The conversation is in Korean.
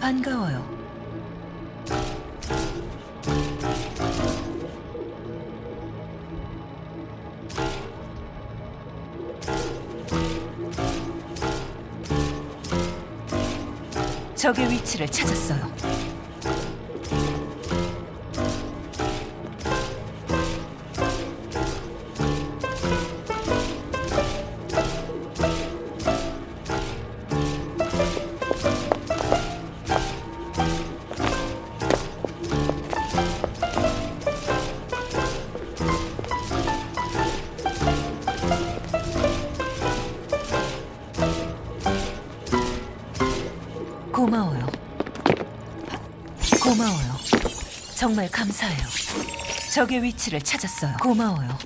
반가워요. 적의 위치를 찾았어요. 고마워요. 고마워요. 정말 감사해요. 적의 위치를 찾았어요. 고마워요.